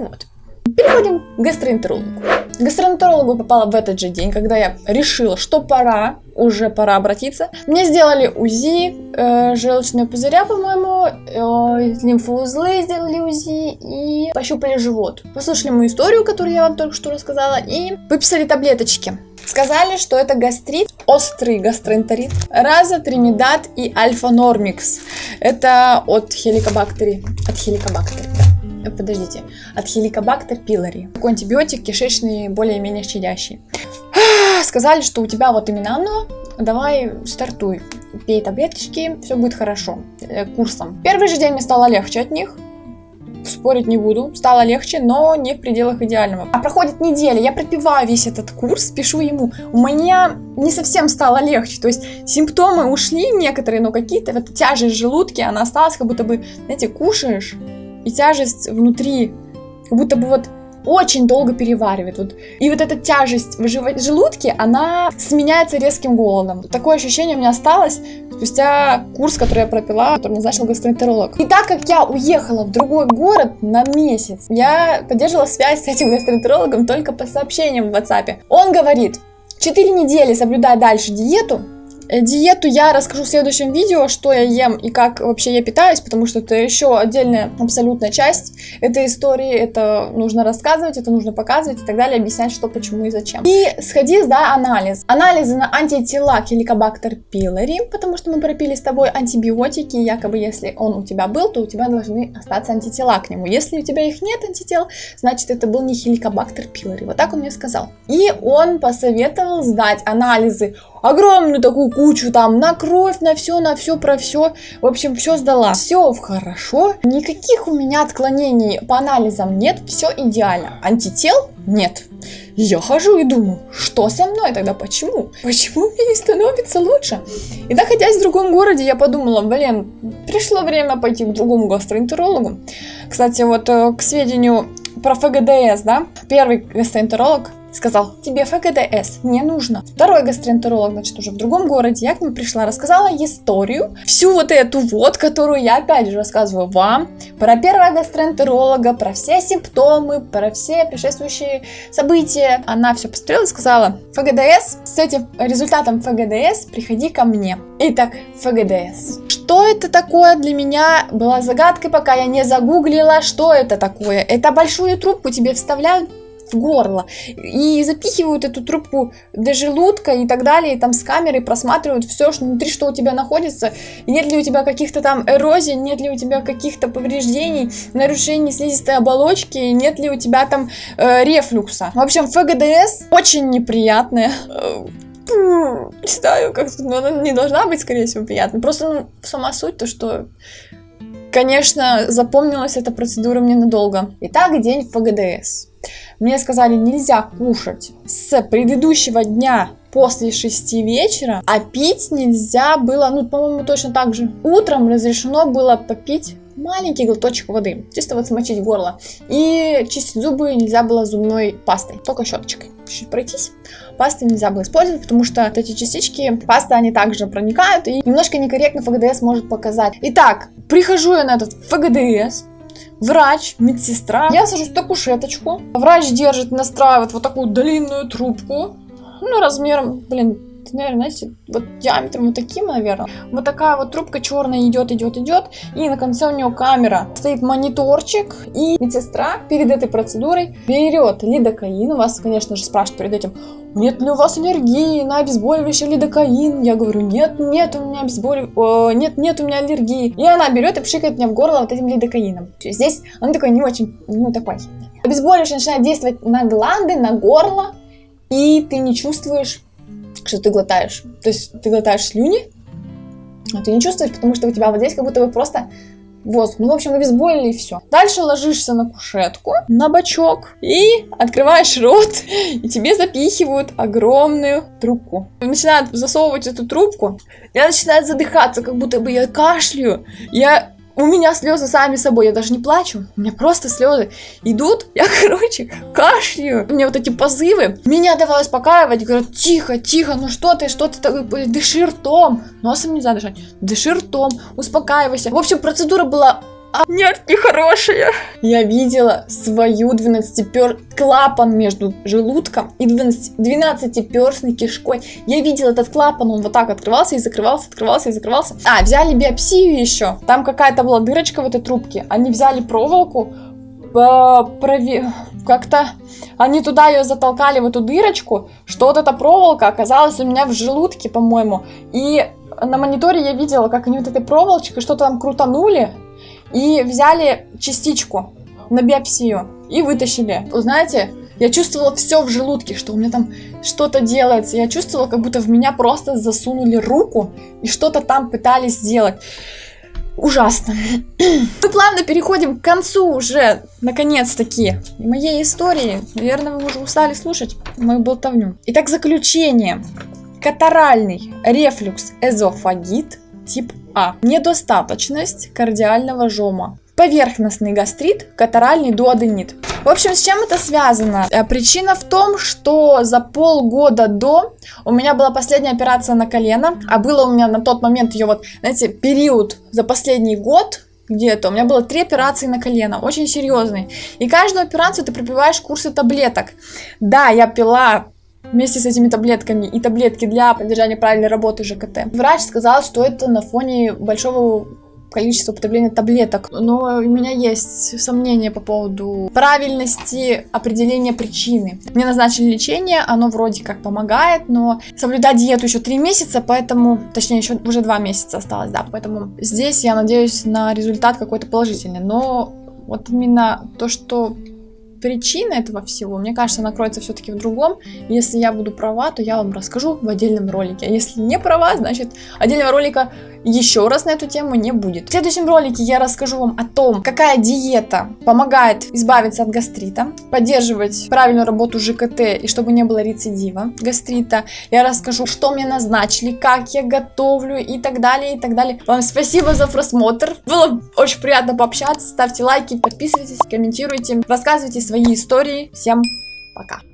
Вот, переходим к гастроэнтерологу. К гастроэнтерологу попала в этот же день, когда я решила, что пора, уже пора обратиться. Мне сделали УЗИ э, желчного пузыря, по-моему, э, лимфоузлы сделали УЗИ и пощупали живот. Послушали мою историю, которую я вам только что рассказала, и выписали таблеточки. Сказали, что это гастрит, острый гастроэнтерит, разотримидат и альфа-нормикс. Это от хеликобактери, от хеликобактери, да. Э, подождите, от хеликобактер пилори. Такой антибиотик кишечный, более-менее щадящий. Сказали, что у тебя вот именно оно, давай стартуй. Пей таблеточки, все будет хорошо. Э, курсом. Первый же день мне стало легче от них спорить не буду, стало легче, но не в пределах идеального. А проходит неделя, я пропиваю весь этот курс, пишу ему, у меня не совсем стало легче, то есть симптомы ушли некоторые, но какие-то, вот тяжесть в желудке, она осталась, как будто бы, знаете, кушаешь, и тяжесть внутри, как будто бы вот очень долго переваривает. Вот. И вот эта тяжесть в желудке, она сменяется резким голодом. Такое ощущение у меня осталось спустя курс, который я пропила, который назначил гастроэнтеролог. И так как я уехала в другой город на месяц, я поддерживала связь с этим гастроэнтерологом только по сообщениям в WhatsApp. Он говорит, 4 недели соблюдай дальше диету, диету я расскажу в следующем видео, что я ем и как вообще я питаюсь, потому что это еще отдельная абсолютная часть этой истории. Это нужно рассказывать, это нужно показывать и так далее, объяснять, что, почему и зачем. И сходи, сдай анализ. Анализы на антитела Helicobacter pylori, потому что мы пропили с тобой антибиотики, якобы если он у тебя был, то у тебя должны остаться антитела к нему. Если у тебя их нет антител, значит это был не Helicobacter pylori. Вот так он мне сказал. И он посоветовал сдать анализы огромную такую кучу там на кровь, на все, на все, про все. В общем, все сдала. Все хорошо. Никаких у меня отклонений по анализам нет. Все идеально. Антител нет. Я хожу и думаю, что со мной тогда, почему? Почему мне не становится лучше? И находясь в другом городе, я подумала, блин, пришло время пойти к другому гастроэнтерологу. Кстати, вот э, к сведению про ФГДС, да, первый гастроэнтеролог сказал, тебе ФГДС не нужно. Второй гастроэнтеролог, значит, уже в другом городе, я к нему пришла, рассказала историю, всю вот эту вот, которую я опять же рассказываю вам, про первого гастроэнтеролога, про все симптомы, про все предшествующие события. Она все посмотрела и сказала, ФГДС, с этим результатом ФГДС приходи ко мне. Итак, ФГДС. Что это такое для меня была загадкой, пока я не загуглила, что это такое. Это большую трубку тебе вставляют в горло. И запихивают эту трубку до желудка и так далее, и там с камерой просматривают все, что внутри, что у тебя находится, и нет ли у тебя каких-то там эрозий, нет ли у тебя каких-то повреждений, нарушений слизистой оболочки, нет ли у тебя там э, рефлюкса. В общем, ФГДС очень неприятная. Не знаю, как но она не должна быть, скорее всего, приятной. Просто ну, сама суть то, что Конечно, запомнилась эта процедура мне надолго. Итак, день ФГДС. Мне сказали, нельзя кушать с предыдущего дня после 6 вечера, а пить нельзя было, ну, по-моему, точно так же. Утром разрешено было попить маленький глоточек воды, чисто вот смочить горло. И чистить зубы нельзя было зубной пастой, только щеточкой. Чуть пройтись. Пасты нельзя было использовать, потому что вот эти частички пасты, они также проникают, и немножко некорректно ФГДС может показать. Итак, прихожу я на этот ФГДС, врач, медсестра. Я сажусь на кушеточку. Врач держит, настраивает вот такую длинную трубку. Ну, размером, блин, наверное, знаете, вот диаметром вот таким, наверное. Вот такая вот трубка черная идет, идет, идет. И на конце у нее камера. Стоит мониторчик. И медсестра перед этой процедурой берет лидокаин. Вас, конечно же, спрашивают перед этим, нет ли у вас аллергии на обезболивающий лидокаин? Я говорю, нет, нет у меня обезболивающий, нет, нет у меня аллергии. И она берет и пшикает мне в горло вот этим лидокаином. Здесь он такой не очень, ну такой. Обезболивающий начинает действовать на гланды, на горло, и ты не чувствуешь что ты глотаешь. То есть ты глотаешь слюни, а ты не чувствуешь, потому что у тебя вот здесь как будто бы просто воздух. Ну, в общем, обезболили и все. Дальше ложишься на кушетку, на бочок и открываешь рот, и тебе запихивают огромную трубку. Начинают засовывать эту трубку, я начинаю задыхаться, как будто бы я кашляю. Я у меня слезы сами собой, я даже не плачу, у меня просто слезы идут, я, короче, кашляю, у меня вот эти позывы, меня давай успокаивать, говорят, тихо, тихо, ну что ты, что ты, такой, дыши ртом, носом нельзя дышать, дыши ртом, успокаивайся. В общем, процедура была А, нет, нехорошая. Я видела свою 12-пер... клапан между желудком и 12... 12-перстной кишкой. Я видела этот клапан, он вот так открывался и закрывался, открывался и закрывался. А, взяли биопсию еще. Там какая-то была дырочка в этой трубке. Они взяли проволоку, прови... как-то они туда ее затолкали в эту дырочку, что вот эта проволока оказалась у меня в желудке, по-моему. И на мониторе я видела, как они вот этой проволочкой что-то там крутанули и взяли частичку на биопсию и вытащили. Вы знаете, я чувствовала все в желудке, что у меня там что-то делается. Я чувствовала, как будто в меня просто засунули руку и что-то там пытались сделать. Ужасно. Мы плавно переходим к концу уже, наконец-таки, моей истории. Наверное, вы уже устали слушать мою болтовню. Итак, заключение. Катаральный рефлюкс эзофагит тип А. Недостаточность кардиального жома. Поверхностный гастрит, катаральный дуоденит. В общем, с чем это связано? Э, причина в том, что за полгода до у меня была последняя операция на колено, а было у меня на тот момент ее вот, знаете, период за последний год, где-то. У меня было три операции на колено, очень серьезные. И каждую операцию ты пропиваешь курсы таблеток. Да, я пила вместе с этими таблетками и таблетки для поддержания правильной работы ЖКТ. Врач сказал, что это на фоне большого количество употребления таблеток. Но у меня есть сомнения по поводу правильности определения причины. Мне назначили лечение, оно вроде как помогает, но соблюдать диету еще три месяца, поэтому, точнее, еще уже два месяца осталось, да, поэтому здесь я надеюсь на результат какой-то положительный. Но вот именно то, что причина этого всего, мне кажется, она кроется все-таки в другом. Если я буду права, то я вам расскажу в отдельном ролике. А если не права, значит отдельного ролика еще раз на эту тему не будет. В следующем ролике я расскажу вам о том, какая диета помогает избавиться от гастрита, поддерживать правильную работу ЖКТ и чтобы не было рецидива гастрита. Я расскажу, что мне назначили, как я готовлю и так далее, и так далее. Вам спасибо за просмотр. Было очень приятно пообщаться. Ставьте лайки, подписывайтесь, комментируйте, рассказывайте свои истории. Всем пока!